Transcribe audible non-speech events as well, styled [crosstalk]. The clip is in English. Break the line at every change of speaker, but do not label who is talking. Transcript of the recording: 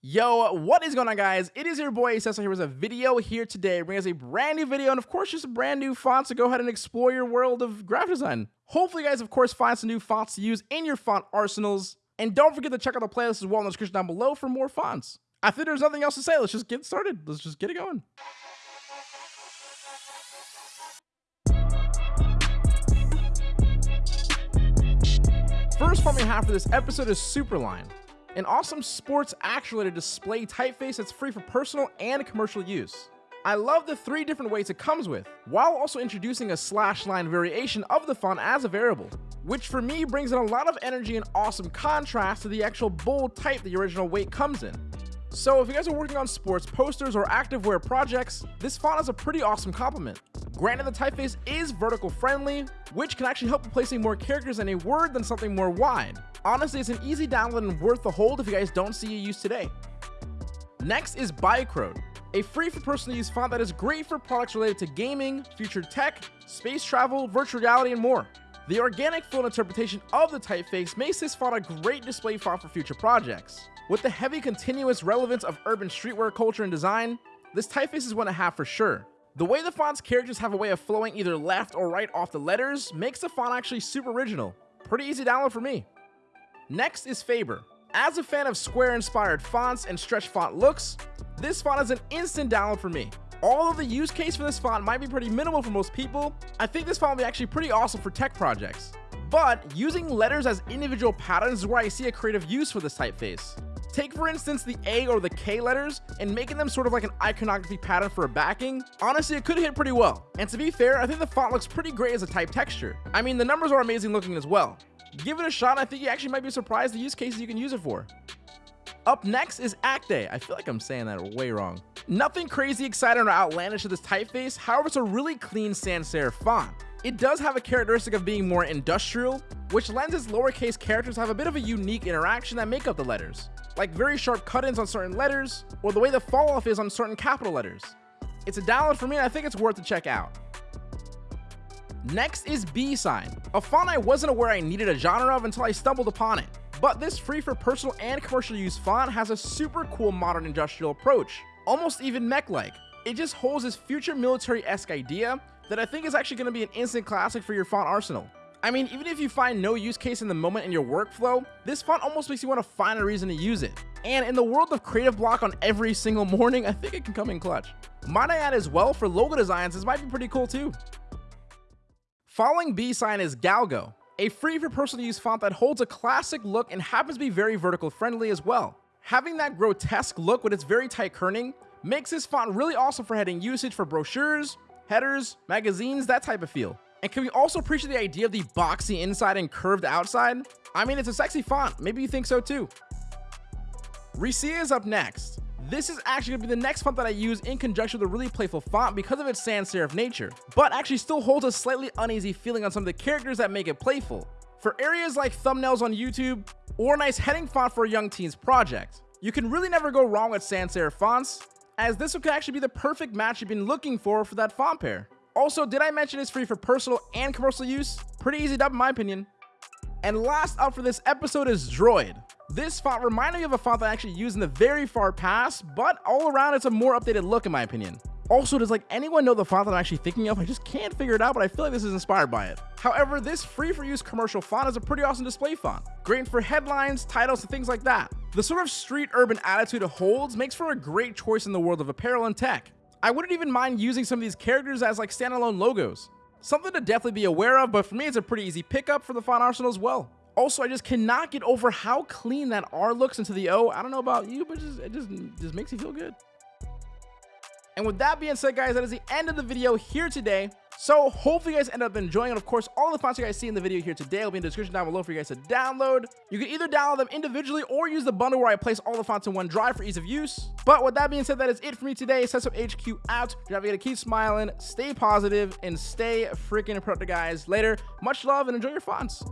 Yo, what is going on guys? It is your boy Cecil here with a video here today, bringing us a brand new video and of course just a brand new font to go ahead and explore your world of graphic design. Hopefully guys of course find some new fonts to use in your font arsenals. And don't forget to check out the playlist as well in the description down below for more fonts. I think there's nothing else to say, let's just get started. Let's just get it going. First font we have for this episode is Superline an awesome sports action-related display typeface that's free for personal and commercial use. I love the three different weights it comes with, while also introducing a slash line variation of the font as a variable, which for me brings in a lot of energy and awesome contrast to the actual bold type the original weight comes in. So if you guys are working on sports posters or activewear projects, this font is a pretty awesome complement. Granted the typeface is vertical friendly, which can actually help with placing more characters in a word than something more wide, Honestly, it's an easy download and worth the hold if you guys don't see a use today. Next is Bicrode, a free for personal use font that is great for products related to gaming, future tech, space travel, virtual reality, and more. The organic flow interpretation of the typeface makes this font a great display font for future projects. With the heavy continuous relevance of urban streetwear culture and design, this typeface is one to have for sure. The way the font's characters have a way of flowing either left or right off the letters makes the font actually super original. Pretty easy download for me. Next is Faber. As a fan of square-inspired fonts and stretch font looks, this font is an instant download for me. Although the use case for this font might be pretty minimal for most people, I think this font will be actually pretty awesome for tech projects. But using letters as individual patterns is where I see a creative use for this typeface. Take for instance the A or the K letters and making them sort of like an iconography pattern for a backing. Honestly, it could hit pretty well. And to be fair, I think the font looks pretty great as a type texture. I mean, the numbers are amazing looking as well give it a shot. I think you actually might be surprised the use cases you can use it for. Up next is Acte. I feel like I'm saying that way wrong. Nothing crazy exciting or outlandish to this typeface, however it's a really clean sans serif font. It does have a characteristic of being more industrial, which lends its lowercase characters have a bit of a unique interaction that make up the letters, like very sharp cut-ins on certain letters, or the way the fall-off is on certain capital letters. It's a download for me and I think it's worth to check out. Next is B-Sign, a font I wasn't aware I needed a genre of until I stumbled upon it. But this free for personal and commercial use font has a super cool modern industrial approach, almost even mech-like. It just holds this future military-esque idea that I think is actually going to be an instant classic for your font arsenal. I mean, even if you find no use case in the moment in your workflow, this font almost makes you want to find a reason to use it. And in the world of creative block on every single [laughs] morning, I think it can come in clutch. Might I add as well, for logo designs, this might be pretty cool too. Following B-Sign is Galgo, a free for personal use font that holds a classic look and happens to be very vertical friendly as well. Having that grotesque look with its very tight kerning makes this font really awesome for heading usage for brochures, headers, magazines, that type of feel. And can we also appreciate the idea of the boxy inside and curved outside? I mean, it's a sexy font. Maybe you think so too. Recia is up next. This is actually going to be the next font that I use in conjunction with a really playful font because of its sans serif nature, but actually still holds a slightly uneasy feeling on some of the characters that make it playful. For areas like thumbnails on YouTube, or a nice heading font for a young teens project. You can really never go wrong with sans serif fonts, as this could actually be the perfect match you've been looking for for that font pair. Also, did I mention it's free for personal and commercial use? Pretty easy dub in my opinion. And last up for this episode is Droid. This font reminded me of a font that I actually used in the very far past, but all around it's a more updated look in my opinion. Also, does like anyone know the font that I'm actually thinking of? I just can't figure it out, but I feel like this is inspired by it. However, this free for use commercial font is a pretty awesome display font. Great for headlines, titles, and things like that. The sort of street urban attitude it holds makes for a great choice in the world of apparel and tech. I wouldn't even mind using some of these characters as like standalone logos. Something to definitely be aware of, but for me it's a pretty easy pickup for the font arsenal as well. Also, I just cannot get over how clean that R looks into the O. I don't know about you, but just, it just, just makes me feel good. And with that being said, guys, that is the end of the video here today. So hopefully you guys end up enjoying it. Of course, all the fonts you guys see in the video here today will be in the description down below for you guys to download. You can either download them individually or use the bundle where I place all the fonts in one drive for ease of use. But with that being said, that is it for me today. Setup HQ out. You're to keep smiling, stay positive, and stay freaking productive, guys. Later. Much love and enjoy your fonts.